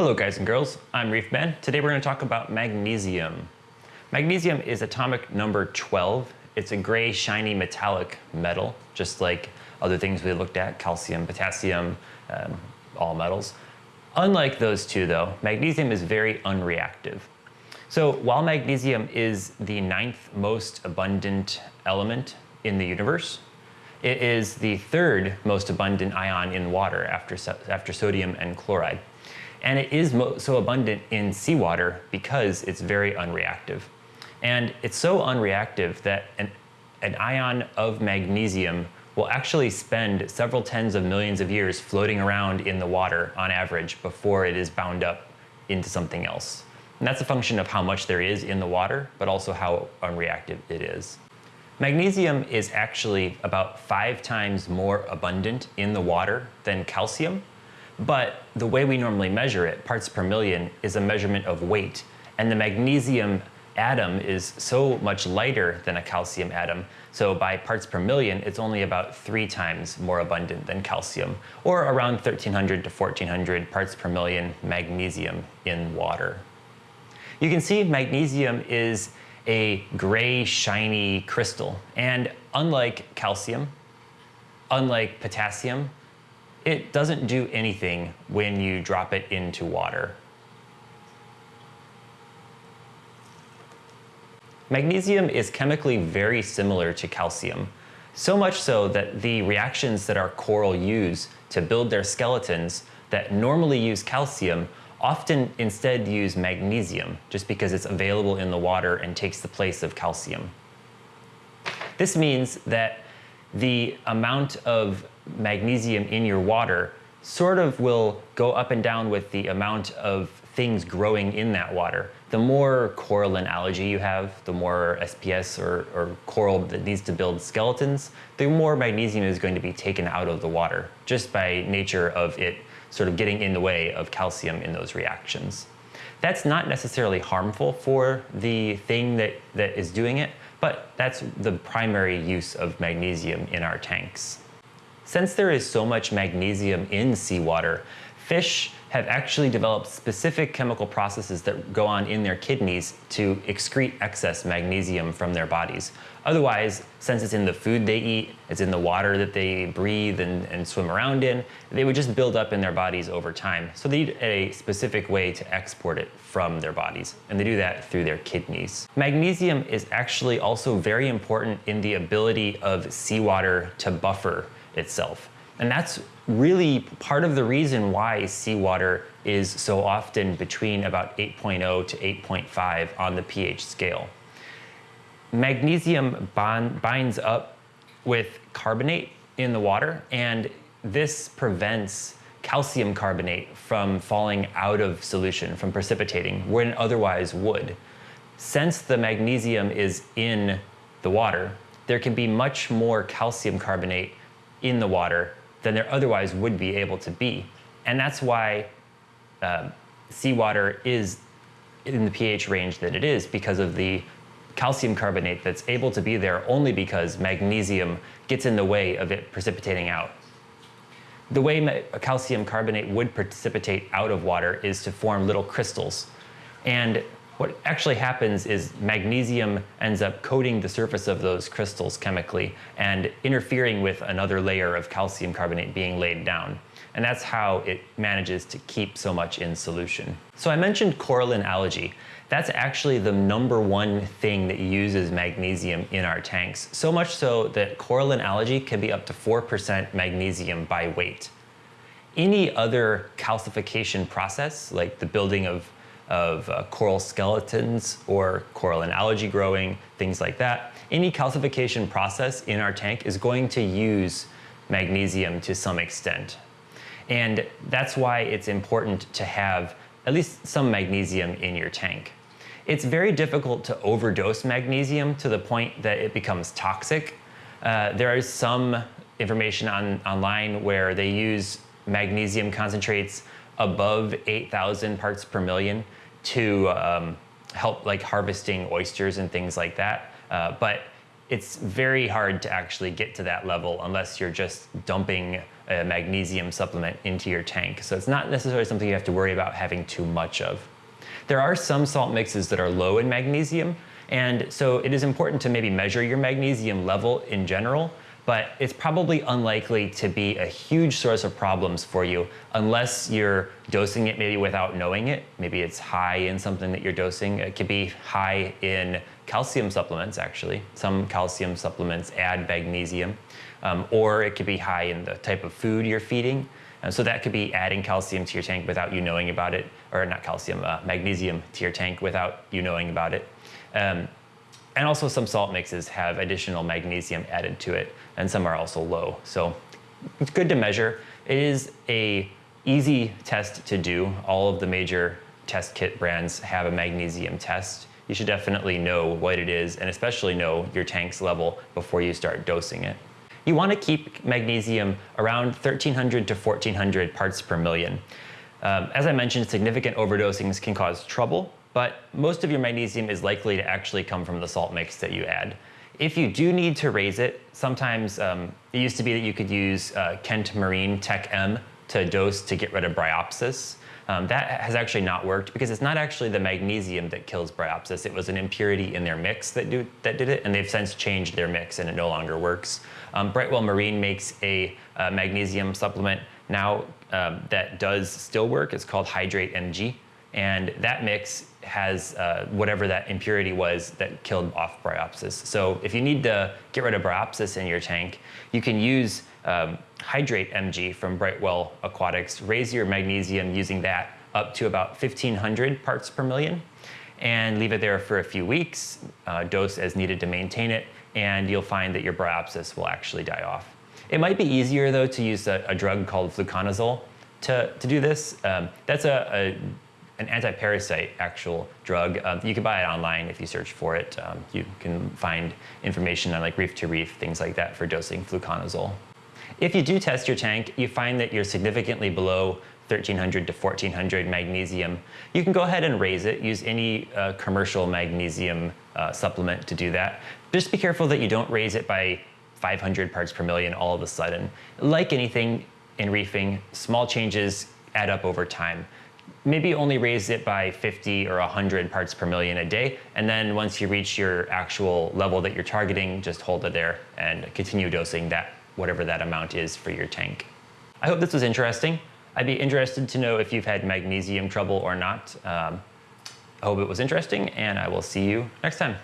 Hello guys and girls, I'm Reef Man. Today we're going to talk about magnesium. Magnesium is atomic number 12. It's a gray, shiny, metallic metal, just like other things we looked at, calcium, potassium, um, all metals. Unlike those two though, magnesium is very unreactive. So while magnesium is the ninth most abundant element in the universe, it is the third most abundant ion in water after, after sodium and chloride. And it is so abundant in seawater because it's very unreactive. And it's so unreactive that an, an ion of magnesium will actually spend several tens of millions of years floating around in the water on average before it is bound up into something else. And that's a function of how much there is in the water, but also how unreactive it is. Magnesium is actually about five times more abundant in the water than calcium, but the way we normally measure it, parts per million, is a measurement of weight. And the magnesium atom is so much lighter than a calcium atom. So by parts per million, it's only about three times more abundant than calcium, or around 1300 to 1400 parts per million magnesium in water. You can see magnesium is a gray, shiny crystal. And unlike calcium, unlike potassium, it doesn't do anything when you drop it into water. Magnesium is chemically very similar to calcium, so much so that the reactions that our coral use to build their skeletons that normally use calcium often instead use magnesium just because it's available in the water and takes the place of calcium. This means that the amount of magnesium in your water sort of will go up and down with the amount of things growing in that water. The more coral and algae you have, the more SPS or, or, coral that needs to build skeletons, the more magnesium is going to be taken out of the water, just by nature of it sort of getting in the way of calcium in those reactions. That's not necessarily harmful for the thing that, that is doing it, but that's the primary use of magnesium in our tanks. Since there is so much magnesium in seawater, fish have actually developed specific chemical processes that go on in their kidneys to excrete excess magnesium from their bodies. Otherwise, since it's in the food they eat, it's in the water that they breathe and, and swim around in, they would just build up in their bodies over time. So they need a specific way to export it from their bodies, and they do that through their kidneys. Magnesium is actually also very important in the ability of seawater to buffer itself. And that's really part of the reason why seawater is so often between about 8.0 to 8.5 on the pH scale. Magnesium bond, binds up with carbonate in the water, and this prevents calcium carbonate from falling out of solution, from precipitating, when it otherwise would. Since the magnesium is in the water, there can be much more calcium carbonate in the water than there otherwise would be able to be. And that's why uh, seawater is in the pH range that it is because of the calcium carbonate that's able to be there only because magnesium gets in the way of it precipitating out. The way calcium carbonate would precipitate out of water is to form little crystals. And what actually happens is magnesium ends up coating the surface of those crystals chemically and interfering with another layer of calcium carbonate being laid down. And that's how it manages to keep so much in solution. So I mentioned coralline algae. That's actually the number one thing that uses magnesium in our tanks. So much so that coralline algae can be up to 4% magnesium by weight. Any other calcification process, like the building of of uh, coral skeletons or coralline algae growing, things like that. Any calcification process in our tank is going to use magnesium to some extent. And that's why it's important to have at least some magnesium in your tank. It's very difficult to overdose magnesium to the point that it becomes toxic. Uh, there is some information on, online where they use magnesium concentrates above 8,000 parts per million to um, help like harvesting oysters and things like that. Uh, but it's very hard to actually get to that level unless you're just dumping a magnesium supplement into your tank. So it's not necessarily something you have to worry about having too much of. There are some salt mixes that are low in magnesium, and so it is important to maybe measure your magnesium level in general, but it's probably unlikely to be a huge source of problems for you unless you're dosing it maybe without knowing it. Maybe it's high in something that you're dosing. It could be high in calcium supplements, actually. Some calcium supplements add magnesium, um, or it could be high in the type of food you're feeding. And so that could be adding calcium to your tank without you knowing about it, or not calcium, uh, magnesium to your tank without you knowing about it. Um, and also some salt mixes have additional magnesium added to it, and some are also low. So it's good to measure. It is a easy test to do. All of the major test kit brands have a magnesium test. You should definitely know what it is and especially know your tank's level before you start dosing it. You want to keep magnesium around 1300 to 1400 parts per million. Um, as I mentioned, significant overdosings can cause trouble, but most of your magnesium is likely to actually come from the salt mix that you add. If you do need to raise it, sometimes um, it used to be that you could use uh, Kent Marine Tech M to dose to get rid of bryopsis. Um, that has actually not worked because it's not actually the magnesium that kills bryopsis. It was an impurity in their mix that, do, that did it, and they've since changed their mix and it no longer works. Um, Brightwell Marine makes a uh, magnesium supplement now um, that does still work. It's called Hydrate MG. And that mix has uh, whatever that impurity was that killed off bryopsis. So if you need to get rid of bryopsis in your tank, you can use um, Hydrate MG from Brightwell Aquatics, raise your magnesium using that up to about 1500 parts per million and leave it there for a few weeks, uh, dose as needed to maintain it, and you'll find that your bryopsis will actually die off. It might be easier though to use a, a drug called fluconazole to, to do this. Um, that's a, a an anti-parasite actual drug. Um, you can buy it online if you search for it. Um, you can find information on like reef to reef, things like that for dosing fluconazole. If you do test your tank, you find that you're significantly below 1300 to 1400 magnesium, you can go ahead and raise it. Use any uh, commercial magnesium uh, supplement to do that. Just be careful that you don't raise it by 500 parts per million all of a sudden. Like anything in reefing, small changes add up over time maybe only raise it by 50 or 100 parts per million a day. And then once you reach your actual level that you're targeting, just hold it there and continue dosing that, whatever that amount is for your tank. I hope this was interesting. I'd be interested to know if you've had magnesium trouble or not. Um, I hope it was interesting and I will see you next time.